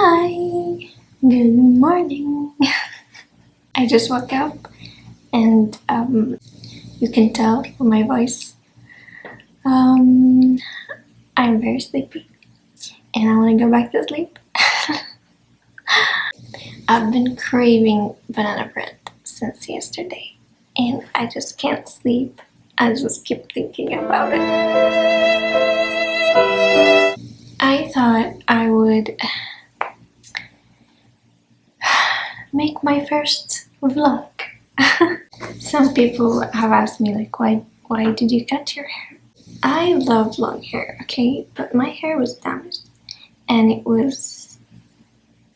Hi! Good morning! I just woke up and um, you can tell from my voice um, I'm very sleepy and I want to go back to sleep. I've been craving banana bread since yesterday and I just can't sleep. I just keep thinking about it. I thought I would make my first vlog. Some people have asked me like why why did you cut your hair? I love long hair, okay, but my hair was damaged. And it was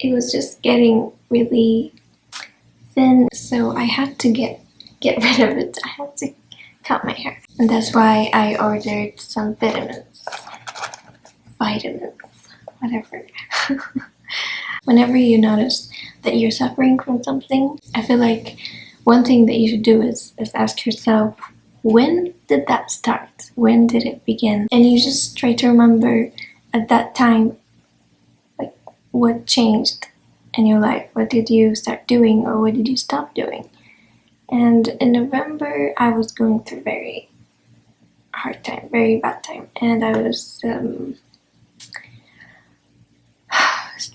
it was just getting really thin. So I had to get get rid of it. I had to cut my hair. And that's why I ordered some vitamins. Vitamins. Whatever whenever you notice that you're suffering from something I feel like one thing that you should do is, is ask yourself when did that start? When did it begin? And you just try to remember at that time like what changed in your life? What did you start doing or what did you stop doing? And in November I was going through very hard time very bad time. And I was um,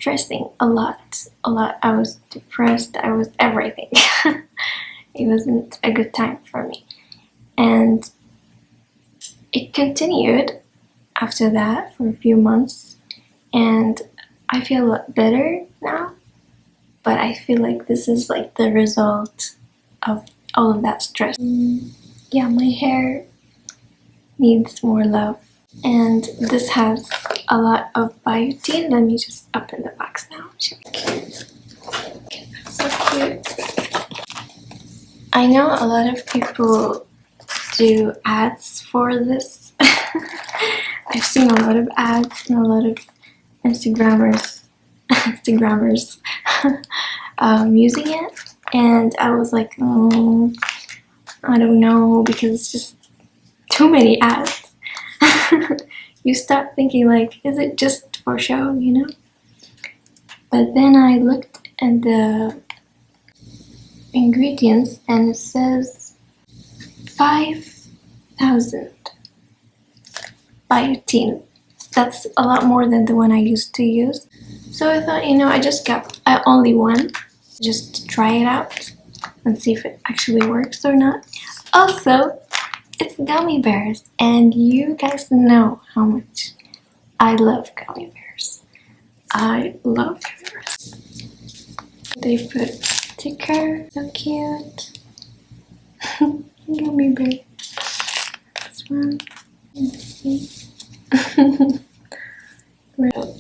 stressing a lot. A lot. I was depressed. I was everything. It wasn't a good time for me. And it continued after that for a few months. And I feel a lot better now. But I feel like this is like the result of all of that stress. Mm, yeah, my hair needs more love. And this has a lot of biotin. Let me just open the box now. Okay, so cute. I know a lot of people do ads for this. I've seen a lot of ads and a lot of Instagrammers, Instagrammers um, using it, and I was like, oh, I don't know because it's just too many ads. You start thinking like, is it just for show, you know? But then I looked at the ingredients and it says 5,000 biotin. That's a lot more than the one I used to use. So I thought, you know, I just got uh, only one just to try it out and see if it actually works or not. Also, it's gummy bears and you guys know how much I love gummy bears. I love gummy bears. They put sticker, so cute. gummy bear. This one, let's see.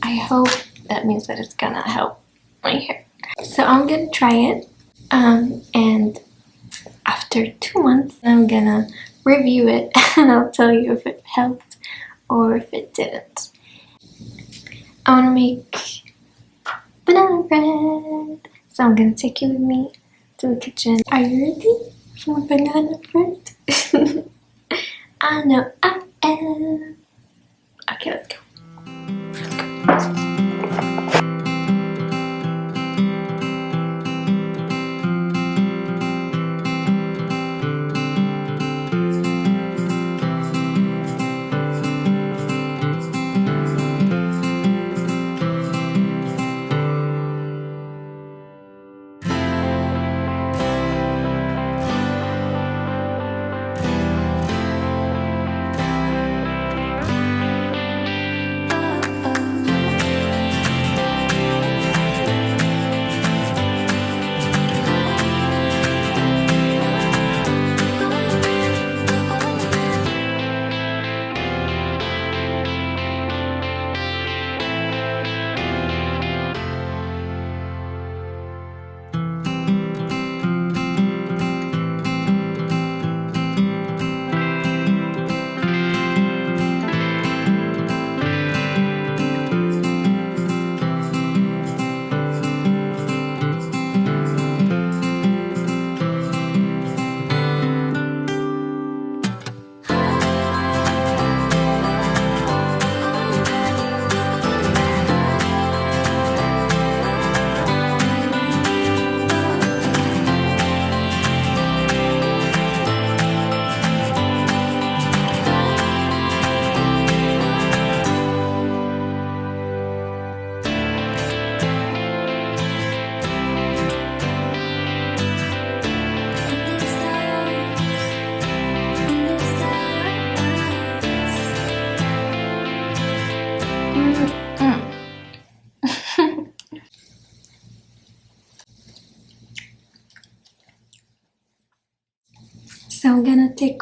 I hope that means that it's gonna help my hair. So I'm gonna try it um, and after two months I'm gonna review it and I'll tell you if it helped or if it didn't. I want to make banana bread. So I'm gonna take you with me to the kitchen. Are you ready for banana bread? I know I am. Okay, let's go.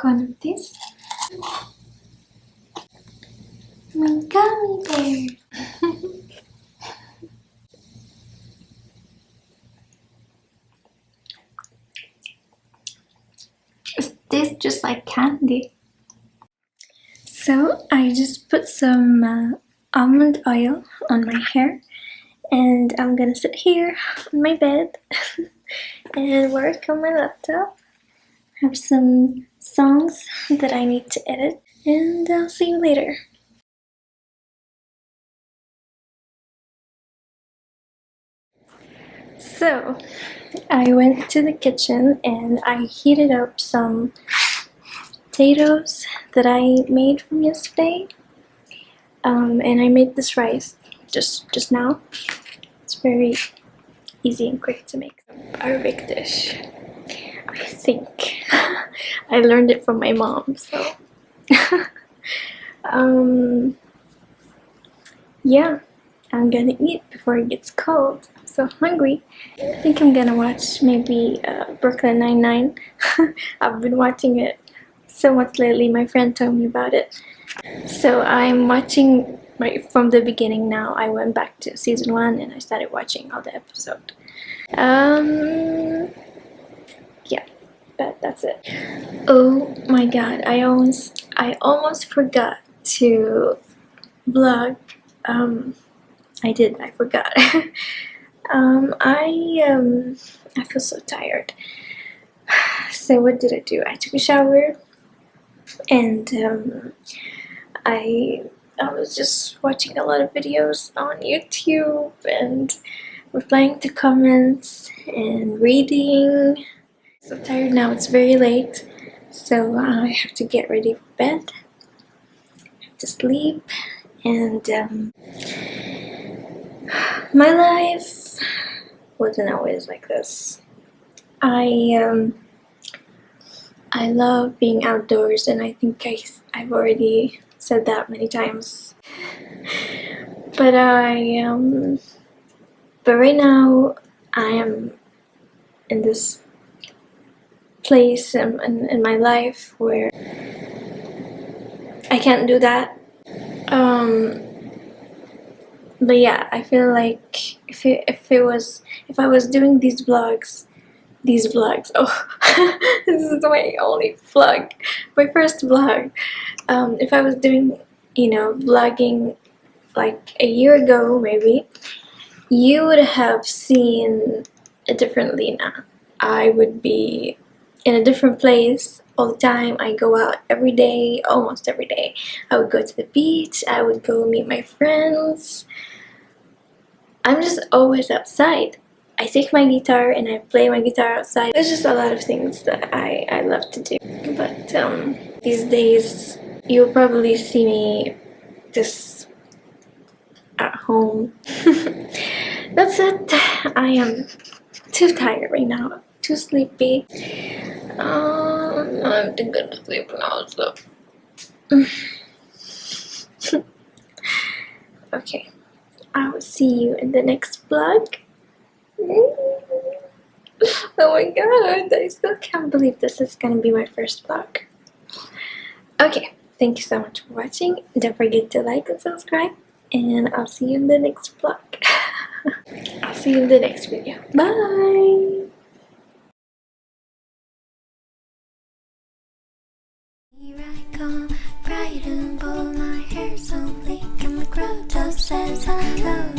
One of these. My gummy bear. Is this just like candy? So I just put some uh, almond oil on my hair and I'm gonna sit here on my bed and work on my laptop have some songs that I need to edit and I'll see you later. So I went to the kitchen and I heated up some potatoes that I made from yesterday. Um, and I made this rice just just now. It's very easy and quick to make. Arabic dish. I think I learned it from my mom so. Um, yeah I'm gonna eat before it gets cold. I'm so hungry. I think I'm gonna watch maybe uh, Brooklyn Nine-Nine. I've been watching it so much lately. My friend told me about it. So I'm watching right from the beginning now. I went back to season one and I started watching all the episode. Um but that's it. Oh my god I almost I almost forgot to vlog. Um I did I forgot. Um I um I feel so tired. So what did I do? I took a shower and um I I was just watching a lot of videos on YouTube and replying to comments and reading. So tired now, it's very late, so I have to get ready for bed, to sleep, and um, my life wasn't always like this. I um, I love being outdoors and I think I, I've already said that many times. But I, um, but right now I am in this place in, in, in my life where I can't do that. Um, but yeah, I feel like if it, if it was, if I was doing these vlogs, these vlogs, oh, this is my only vlog, my first vlog, um, if I was doing, you know, vlogging like a year ago maybe, you would have seen a different Lena. I would be in a different place all the time. I go out every day, almost every day. I would go to the beach, I would go meet my friends. I'm just always outside. I take my guitar and I play my guitar outside. There's just a lot of things that I, I love to do. But um, these days you'll probably see me just at home. That's it. I am too tired right now. Too sleepy. Um, I'm too good to sleep now, so. okay. I will see you in the next vlog. Oh my god, I still can't believe this is gonna be my first vlog. Okay. Thank you so much for watching. Don't forget to like and subscribe. And I'll see you in the next vlog. I'll see you in the next video. Bye! say